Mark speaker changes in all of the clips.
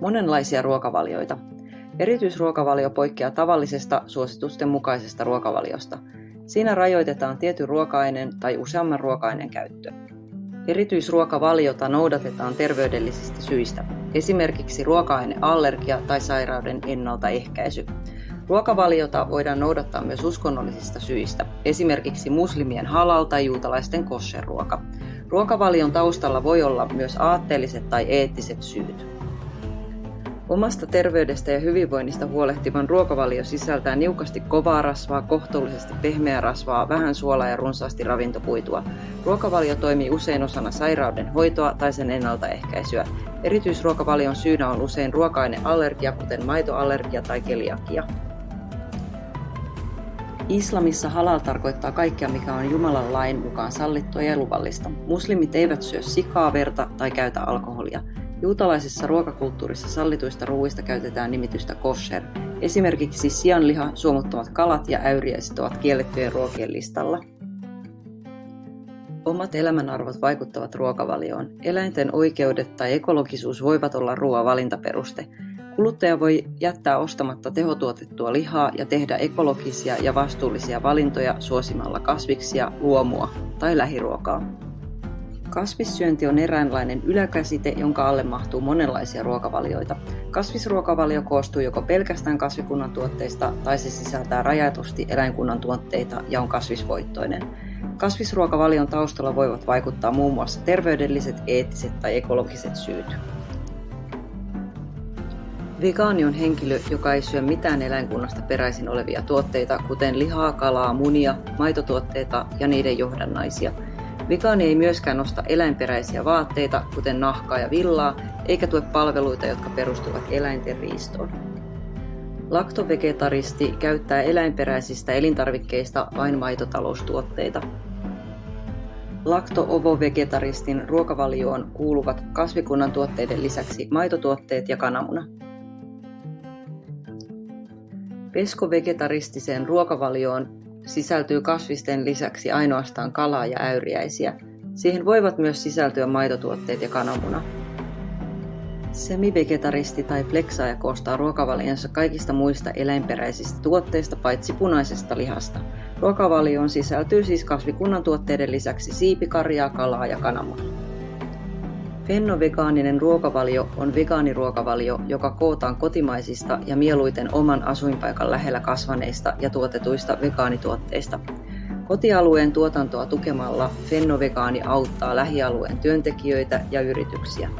Speaker 1: Monenlaisia ruokavalioita. Erityisruokavalio poikkeaa tavallisesta suositusten mukaisesta ruokavaliosta. Siinä rajoitetaan tietyn ruoka-aineen tai useamman ruoka-aineen käyttö. Erityisruokavaliota noudatetaan terveydellisistä syistä, esimerkiksi ruoka-aineallergia tai sairauden ennaltaehkäisy. Ruokavaliota voidaan noudattaa myös uskonnollisista syistä, esimerkiksi muslimien halal tai juutalaisten kosherruoka. Ruokavalion taustalla voi olla myös aatteelliset tai eettiset syyt. Omasta terveydestä ja hyvinvoinnista huolehtivan ruokavalio sisältää niukasti kovaa rasvaa, kohtuullisesti pehmeää rasvaa, vähän suolaa ja runsaasti ravintokuitua. Ruokavalio toimii usein osana sairauden hoitoa tai sen ennaltaehkäisyä. Erityisruokavalion syynä on usein ruoka-aineallergia, kuten maitoallergia tai keliakia. Islamissa halal tarkoittaa kaikkea, mikä on Jumalan lain mukaan sallittua ja luvallista. Muslimit eivät syö sikaa, verta tai käytä alkoholia. Juutalaisessa ruokakulttuurissa sallituista ruuista käytetään nimitystä kosher. Esimerkiksi sianliha, suomuttomat kalat ja äyriäiset ovat kiellettyjen ruokien listalla. Omat elämänarvot vaikuttavat ruokavalioon. Eläinten oikeudet tai ekologisuus voivat olla ruoan valintaperuste. Kuluttaja voi jättää ostamatta tehotuotettua lihaa ja tehdä ekologisia ja vastuullisia valintoja suosimalla kasviksia, luomua tai lähiruokaa. Kasvissyönti on eräänlainen yläkäsite, jonka alle mahtuu monenlaisia ruokavalioita. Kasvisruokavalio koostuu joko pelkästään kasvikunnan tuotteista tai se sisältää rajatusti eläinkunnan tuotteita ja on kasvisvoittoinen. Kasvisruokavalion taustalla voivat vaikuttaa muun muassa terveydelliset, eettiset tai ekologiset syyt. Vegaani on henkilö, joka ei syö mitään eläinkunnasta peräisin olevia tuotteita, kuten lihaa, kalaa, munia, maitotuotteita ja niiden johdannaisia. Vegaani ei myöskään osta eläinperäisiä vaatteita, kuten nahkaa ja villaa, eikä tue palveluita, jotka perustuvat eläinten riistoon. Laktovegetaristi käyttää eläinperäisistä elintarvikkeista vain maitotaloustuotteita. Lakto-ovo-vegetaristin ruokavalioon kuuluvat kasvikunnan tuotteiden lisäksi maitotuotteet ja kananmuna. Peskovegetaristiseen ruokavalioon sisältyy kasvisten lisäksi ainoastaan kalaa ja äyriäisiä. Siihen voivat myös sisältyä maitotuotteet ja kananmuna. Semivegetaristi tai flexaaja koostaa ruokavalionsa kaikista muista eläinperäisistä tuotteista paitsi punaisesta lihasta. Ruokavalioon sisältyy siis kasvikunnan tuotteiden lisäksi siipikarjaa, kalaa ja kananmunaa. Fennovegaaninen ruokavalio on vegaaniruokavalio, joka kootaan kotimaisista ja mieluiten oman asuinpaikan lähellä kasvaneista ja tuotetuista vegaanituotteista. Kotialueen tuotantoa tukemalla Fennovegaani auttaa lähialueen työntekijöitä ja yrityksiä.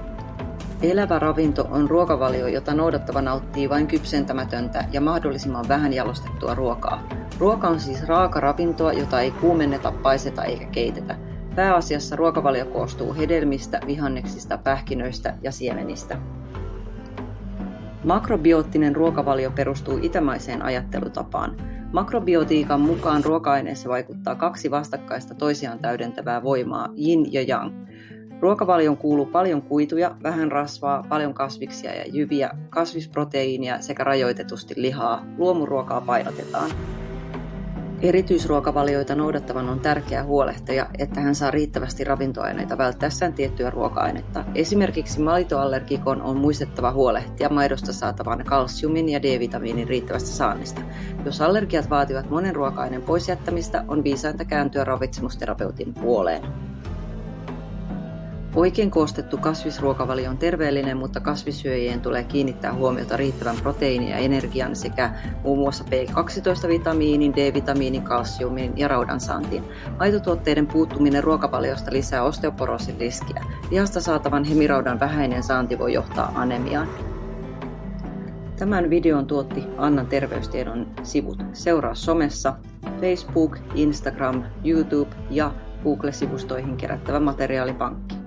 Speaker 1: Elävä ravinto on ruokavalio, jota noudattava nauttii vain kypsentämätöntä ja mahdollisimman vähän jalostettua ruokaa. Ruoka on siis raaka ravintoa, jota ei kuumenneta, paiseta eikä keitetä – Pääasiassa ruokavalio koostuu hedelmistä, vihanneksista, pähkinöistä ja siemenistä. Makrobioottinen ruokavalio perustuu itämaiseen ajattelutapaan. Makrobiotiikan mukaan ruoka-aineessa vaikuttaa kaksi vastakkaista toisiaan täydentävää voimaa, yin ja yang. Ruokavalion kuuluu paljon kuituja, vähän rasvaa, paljon kasviksia ja jyviä, kasvisproteiinia sekä rajoitetusti lihaa. Luomuruokaa painotetaan. Erityisruokavalioita noudattavan on tärkeää huolehtia, että hän saa riittävästi ravintoaineita välttäessään tiettyä ruoka-ainetta. Esimerkiksi maitoallergikon on muistettava huolehtia maidosta saatavan kalsiumin ja D-vitamiinin riittävästä saannista. Jos allergiat vaativat monen ruoka-aineen poisjättämistä, on viisainta kääntyä ravitsemusterapeutin puoleen. Oikein koostettu kasvisruokavalio on terveellinen, mutta kasvissyöjien tulee kiinnittää huomiota riittävän proteiinin ja energian sekä muun muassa B12-vitamiinin, D-vitamiinin, kalsiumin ja raudan saantiin. Maitotuotteiden puuttuminen ruokavaliosta lisää osteoporoosin riskiä. Lihasta saatavan hemiraudan vähäinen saanti voi johtaa anemiaan. Tämän videon tuotti Annan terveystiedon sivut. Seuraa somessa Facebook, Instagram, YouTube ja Google-sivustoihin kerättävä materiaalipankki.